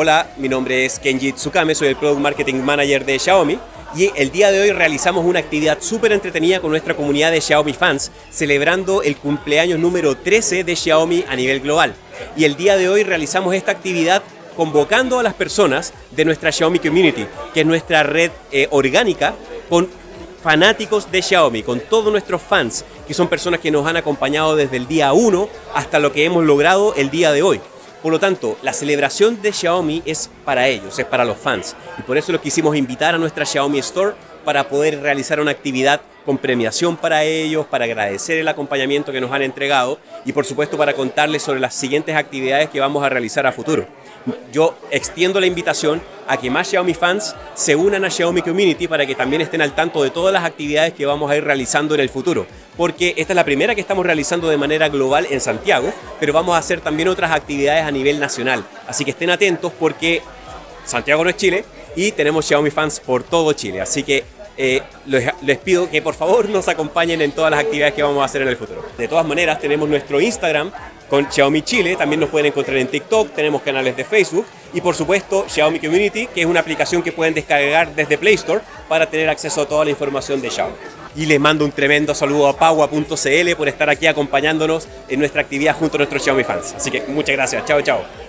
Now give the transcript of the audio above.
Hola, mi nombre es Kenji Tsukame, soy el Product Marketing Manager de Xiaomi y el día de hoy realizamos una actividad súper entretenida con nuestra comunidad de Xiaomi fans, celebrando el cumpleaños número 13 de Xiaomi a nivel global. Y el día de hoy realizamos esta actividad convocando a las personas de nuestra Xiaomi Community, que es nuestra red eh, orgánica con fanáticos de Xiaomi, con todos nuestros fans, que son personas que nos han acompañado desde el día 1 hasta lo que hemos logrado el día de hoy. Por lo tanto, la celebración de Xiaomi es para ellos, es para los fans. Y por eso los quisimos invitar a nuestra Xiaomi Store para poder realizar una actividad con premiación para ellos, para agradecer el acompañamiento que nos han entregado y por supuesto para contarles sobre las siguientes actividades que vamos a realizar a futuro. Yo extiendo la invitación a que más Xiaomi fans se unan a Xiaomi Community para que también estén al tanto de todas las actividades que vamos a ir realizando en el futuro. Porque esta es la primera que estamos realizando de manera global en Santiago, pero vamos a hacer también otras actividades a nivel nacional. Así que estén atentos porque Santiago no es Chile y tenemos Xiaomi fans por todo Chile. Así que eh, les, pido que por favor nos acompañen en todas las actividades que vamos a hacer en el futuro. De todas maneras, tenemos nuestro Instagram con Xiaomi Chile, también nos pueden encontrar en TikTok, tenemos canales de Facebook y por supuesto Xiaomi Community, que es una aplicación que pueden descargar desde Play Store para tener acceso a toda la información de Xiaomi. Y les mando un tremendo saludo a Paua.cl por estar aquí acompañándonos en nuestra actividad junto a nuestros Xiaomi fans. Así que muchas gracias, chao chao.